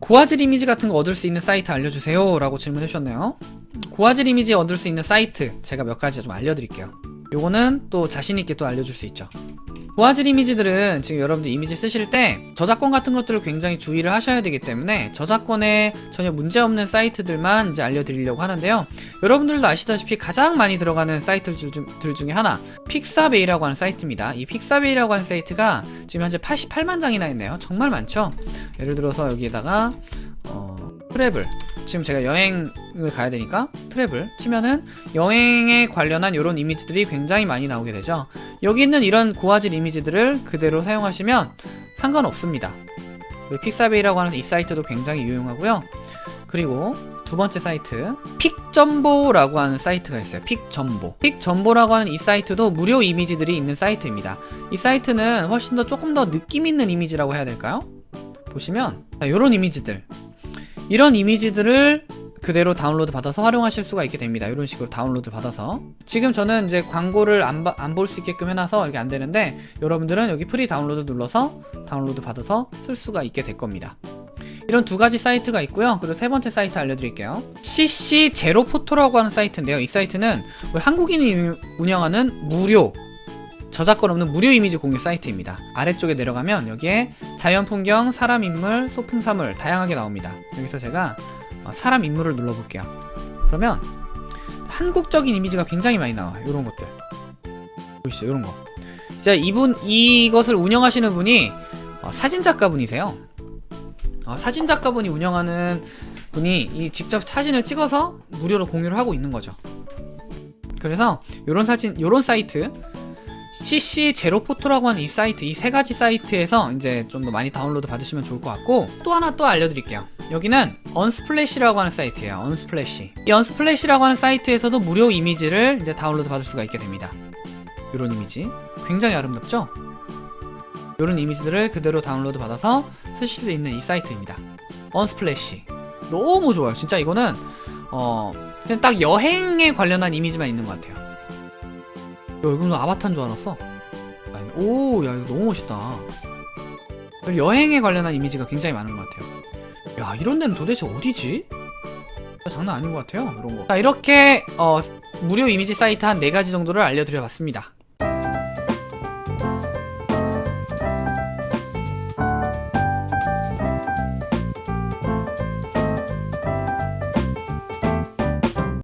고화질 이미지 같은 거 얻을 수 있는 사이트 알려주세요 라고 질문해 주셨네요. 고화질 이미지 얻을 수 있는 사이트 제가 몇 가지 좀 알려드릴게요. 요거는 또 자신있게 또 알려줄 수 있죠 고화질 이미지들은 지금 여러분들 이미지 쓰실 때 저작권 같은 것들을 굉장히 주의를 하셔야 되기 때문에 저작권에 전혀 문제없는 사이트들만 이제 알려드리려고 하는데요. 여러분들도 아시다시피 가장 많이 들어가는 사이트들 중에 하나 픽사베이라고 하는 사이트입니다. 이 픽사베이라고 하는 사이트가 지금 현재 88만 장이나 있네요. 정말 많죠? 예를 들어서 여기에다가 어, travel. 지금 제가 여행을 가야 되니까 travel 치면은 여행에 관련한 이런 이미지들이 굉장히 많이 나오게 되죠 여기 있는 이런 고화질 이미지들을 그대로 사용하시면 상관없습니다. Pixabay라고 하는 이 사이트도 굉장히 유용하고요. 그리고 두 번째 사이트 Picjumbo라고 하는 사이트가 있어요. Picjumbo. Picjumbo라고 하는 이 사이트도 무료 이미지들이 있는 사이트입니다. 이 사이트는 훨씬 더 조금 더 느낌 있는 이미지라고 해야 될까요? 보시면 이런 이미지들. 이런 이미지들을 그대로 다운로드 받아서 활용하실 수가 있게 됩니다. 이런 식으로 다운로드 받아서. 지금 저는 이제 광고를 안 볼 수 있게끔 해놔서 이렇게 안 되는데 여러분들은 여기 free download 눌러서 다운로드 받아서 쓸 수가 있게 될 겁니다. 이런 두 가지 사이트가 있고요. 그리고 세 번째 사이트 알려드릴게요. CC 제로포토라고 하는 사이트인데요. 이 사이트는 한국인이 운영하는 무료 저작권 없는 무료 이미지 공유 사이트입니다. 아래쪽에 내려가면 여기에 자연 풍경, 사람 인물, 소품 사물 다양하게 나옵니다. 여기서 제가 어, 사람 인물을 눌러볼게요. 그러면 한국적인 이미지가 굉장히 많이 나와요 이런 것들. 보이시죠 이런 거. 자, 이분 이것을 운영하시는 분이 어, 사진작가 분이세요. 어, 사진작가분이 운영하는 분이 이 직접 사진을 찍어서 무료로 공유를 하고 있는 거죠. 그래서 요런 사진 요런 사이트 CC 제로포토라고 하는 이 사이트 이 세 가지 사이트에서 이제 좀 더 많이 다운로드 받으시면 좋을 것 같고 또 하나 또 알려드릴게요. 여기는 Unsplash라고 하는 사이트예요 Unsplash. 이 Unsplash라고 하는 사이트에서도 무료 이미지를 이제 다운로드 받을 수가 있게 됩니다. 이런 이미지. 굉장히 아름답죠? 이런 이미지들을 그대로 다운로드 받아서 쓰실 수 있는 이 사이트입니다. 언스플래시. 너무 좋아요. 진짜 이거는 어 그냥 딱 여행에 관련한 이미지만 있는 것 같아요. 야 이건 아바타인 줄 알았어? 오 야 이거 너무 멋있다. 여행에 관련한 이미지가 굉장히 많은 것 같아요. 야 이런 데는 도대체 어디지? 장난 아닌 것 같아요 이런 거 자 이렇게 어, 무료 이미지 사이트 한 4가지 정도를 알려드려 봤습니다